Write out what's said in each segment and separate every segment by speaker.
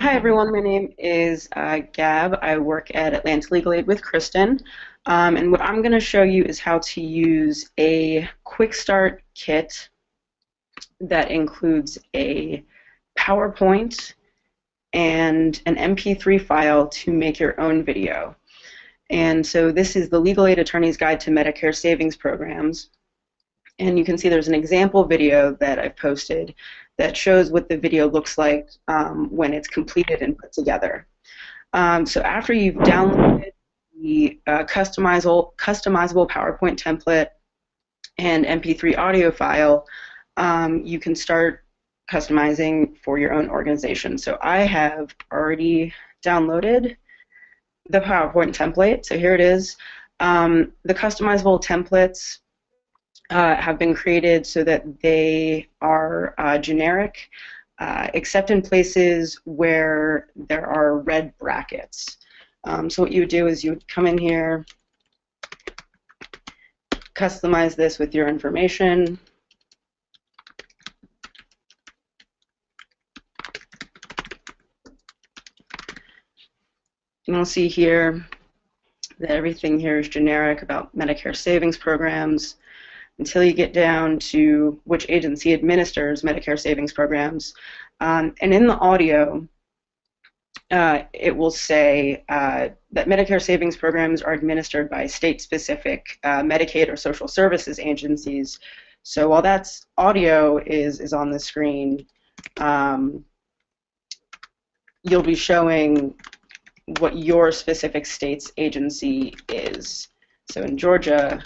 Speaker 1: Hi everyone, my name is uh, Gab. I work at Atlanta Legal Aid with Kristen. Um, and what I'm going to show you is how to use a quick start kit that includes a PowerPoint and an MP3 file to make your own video. And so this is the Legal Aid Attorney's Guide to Medicare Savings Programs. And you can see there's an example video that I've posted that shows what the video looks like um, when it's completed and put together. Um, so after you've downloaded the uh, customizable, customizable PowerPoint template and MP3 audio file, um, you can start customizing for your own organization. So I have already downloaded the PowerPoint template. So here it is. Um, the customizable templates uh, have been created so that they are uh, generic, uh, except in places where there are red brackets. Um, so what you would do is you would come in here, customize this with your information. And you'll see here that everything here is generic about Medicare savings programs until you get down to which agency administers Medicare savings programs. Um, and in the audio, uh, it will say uh, that Medicare savings programs are administered by state-specific uh, Medicaid or social services agencies. So while that's audio is is on the screen, um, you'll be showing what your specific state's agency is. So in Georgia,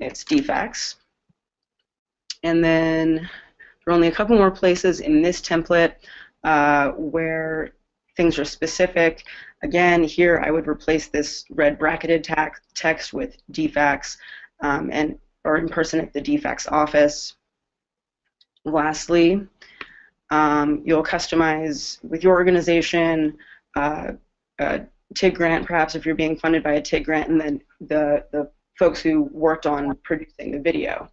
Speaker 1: it's DFACS. And then there are only a couple more places in this template uh, where things are specific. Again, here I would replace this red bracketed text with DFACS um, and or in person at the DFACS office. Lastly, um, you'll customize with your organization uh, a TIG grant, perhaps if you're being funded by a TIG grant, and then the, the folks who worked on producing the video.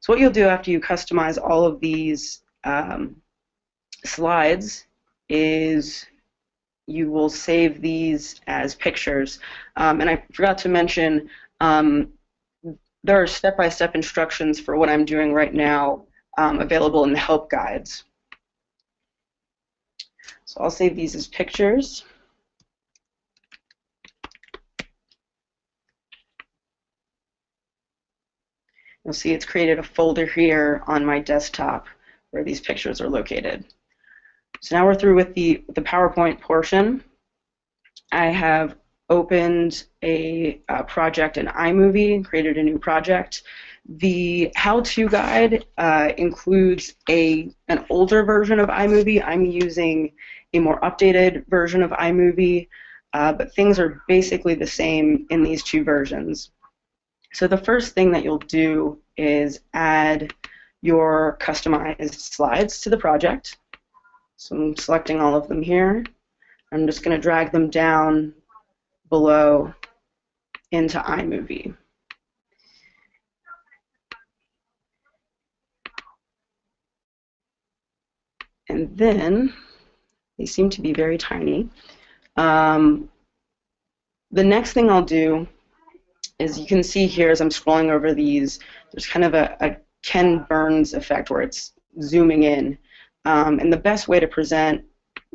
Speaker 1: So what you'll do after you customize all of these um, slides is you will save these as pictures. Um, and I forgot to mention, um, there are step-by-step -step instructions for what I'm doing right now um, available in the help guides. So I'll save these as pictures. You'll see it's created a folder here on my desktop where these pictures are located. So now we're through with the, the PowerPoint portion. I have opened a, a project in iMovie, created a new project. The how-to guide uh, includes a an older version of iMovie. I'm using a more updated version of iMovie, uh, but things are basically the same in these two versions. So the first thing that you'll do is add your customized slides to the project. So I'm selecting all of them here. I'm just going to drag them down below into iMovie. And then, they seem to be very tiny. Um, the next thing I'll do is you can see here as I'm scrolling over these, there's kind of a, a Ken Burns effect where it's zooming in. Um, and the best way to present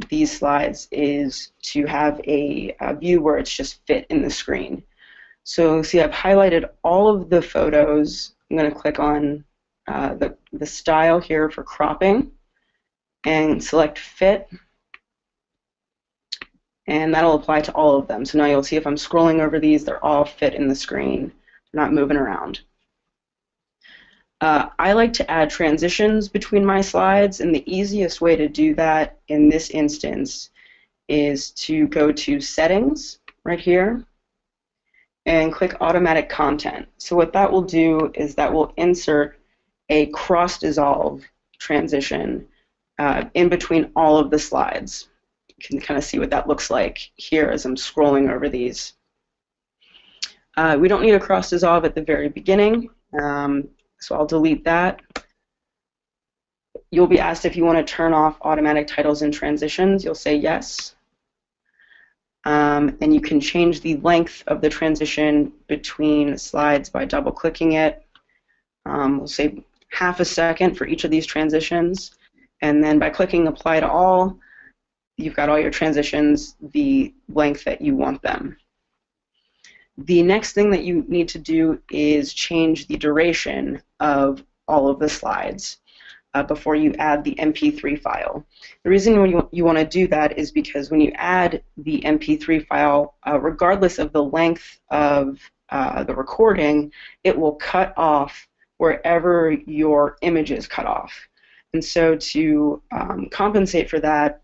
Speaker 1: these slides is to have a, a, view where it's just fit in the screen. So see I've highlighted all of the photos. I'm going to click on uh, the, the style here for cropping and select fit and that'll apply to all of them. So now you'll see if I'm scrolling over these, they're all fit in the screen. They're not moving around. Uh, I like to add transitions between my slides, and the easiest way to do that in this instance is to go to Settings right here and click Automatic Content. So what that will do is that will insert a cross-dissolve transition uh, in between all of the slides can kind of see what that looks like here as I'm scrolling over these. Uh, we don't need a cross dissolve at the very beginning, um, so I'll delete that. you'll be asked if you want to turn off automatic titles and transitions. You'll say yes. Um, and you can change the length of the transition between slides by double clicking it. Um, we'll say half a second for each of these transitions. And then by clicking apply to all, you've got all your transitions the length that you want them. The next thing that you need to do is change the duration of all of the slides uh, before you add the MP3 file. The reason you, you want to do that is because when you add the MP3 file, uh, regardless of the length of uh, the recording, it will cut off wherever your image is cut off. And so to um, compensate for that,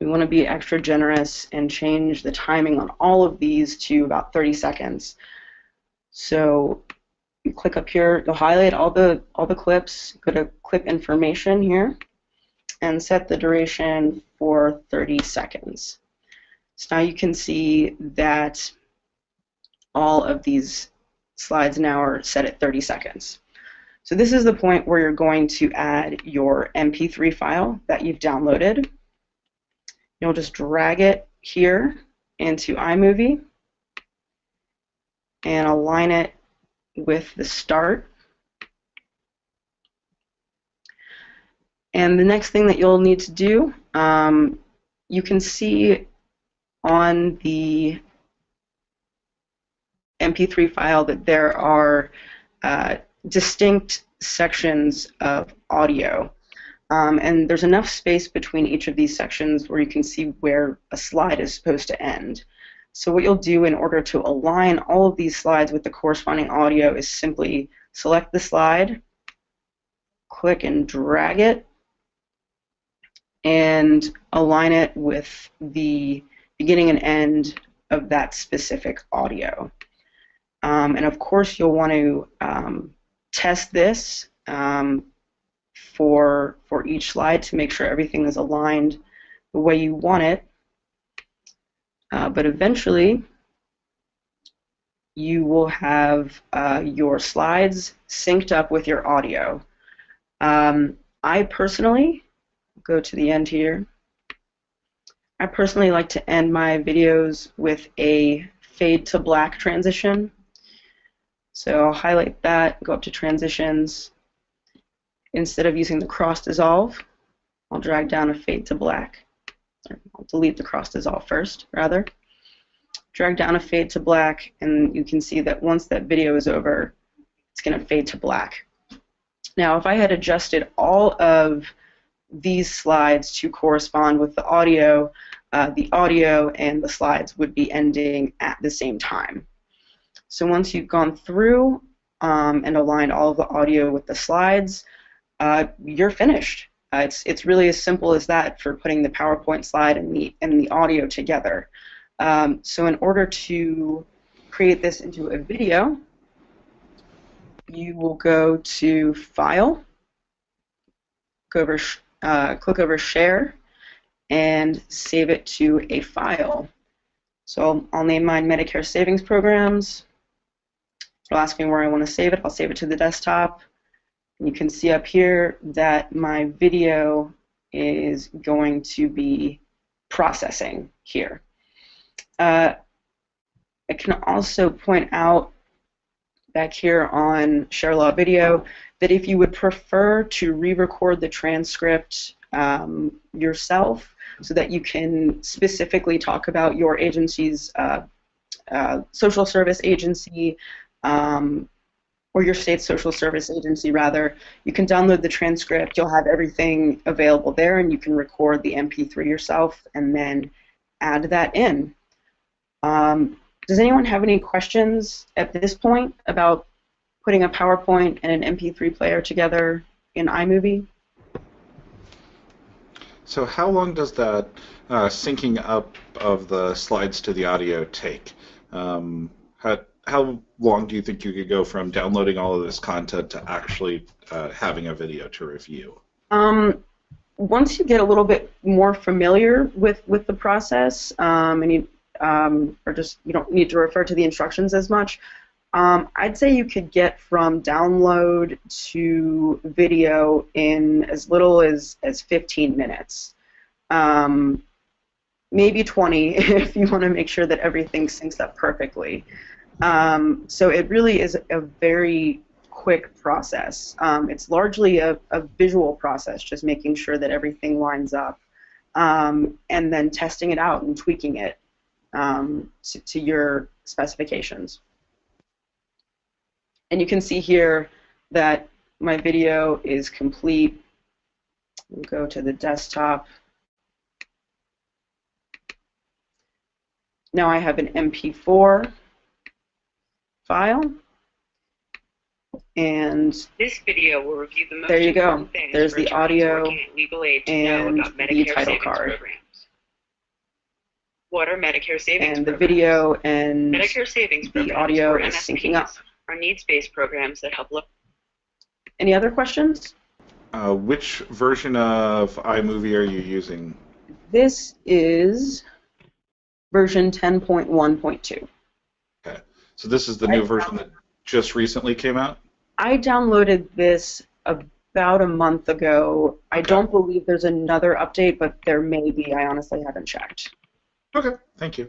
Speaker 1: we want to be extra generous and change the timing on all of these to about 30 seconds. So you click up here, you'll highlight all the all the clips, go to clip information here, and set the duration for 30 seconds. So now you can see that all of these slides now are set at 30 seconds. So this is the point where you're going to add your MP3 file that you've downloaded. You'll just drag it here into iMovie and align it with the start. And the next thing that you'll need to do, um, you can see on the MP3 file that there are uh, distinct sections of audio. Um, and there's enough space between each of these sections where you can see where a slide is supposed to end. So what you'll do in order to align all of these slides with the corresponding audio is simply select the slide, click and drag it, and align it with the beginning and end of that specific audio. Um, and of course, you'll want to um, test this um, for, for each slide to make sure everything is aligned the way you want it. Uh, but eventually, you will have uh, your slides synced up with your audio. Um, I personally, go to the end here, I personally like to end my videos with a fade to black transition. So I'll highlight that, go up to transitions. Instead of using the cross dissolve, I'll drag down a fade to black. I'll delete the cross dissolve first, rather. Drag down a fade to black, and you can see that once that video is over, it's going to fade to black. Now, if I had adjusted all of these slides to correspond with the audio, uh, the audio and the slides would be ending at the same time. So once you've gone through um, and aligned all of the audio with the slides, uh, you're finished. Uh, it's it's really as simple as that for putting the PowerPoint slide and the and the audio together. Um, so in order to create this into a video, you will go to File, go over, uh, click over Share, and save it to a file. So I'll name mine Medicare Savings Programs. It'll ask me where I want to save it. I'll save it to the desktop. You can see up here that my video is going to be processing here. Uh, I can also point out back here on ShareLaw Video that if you would prefer to re-record the transcript um, yourself so that you can specifically talk about your agency's uh, uh, social service agency um, or your state social service agency rather, you can download the transcript. You'll have everything available there, and you can record the MP3 yourself and then add that in. Um, does anyone have any questions at this point about putting a PowerPoint and an MP3 player together in iMovie?
Speaker 2: So how long does that uh, syncing up of the slides to the audio take? Um, how, how long do you think you could go from downloading all of this content to actually uh, having a video to review?
Speaker 1: Um, once you get a little bit more familiar with, with the process, um, and you um, or just you don't need to refer to the instructions as much, Um, I'd say you could get from download to video in as little as, as 15 minutes. Um, maybe 20 if you want to make sure that everything syncs up perfectly. Um, so it really is a very quick process. Um, it's largely a, a, visual process, just making sure that everything lines up, um, and then testing it out and tweaking it um, to, to your specifications. And you can see here that my video is complete. We'll go to the desktop. Now I have an MP4 file. And
Speaker 3: this video will review the most
Speaker 1: there you go. There's the audio and the title card. Programs.
Speaker 3: What are Medicare savings
Speaker 1: And the video and
Speaker 3: Medicare savings
Speaker 1: the audio is syncing up.
Speaker 3: Are needs-based programs that help look.
Speaker 1: Any other questions?
Speaker 2: Uh, which version of iMovie are you using?
Speaker 1: This is version 10.1.2.
Speaker 2: So this is the new version that just recently came out?
Speaker 1: I downloaded this about a month ago. I
Speaker 2: Okay.
Speaker 1: don't believe there's another update, but there may be. I honestly haven't checked.
Speaker 2: Okay, thank you.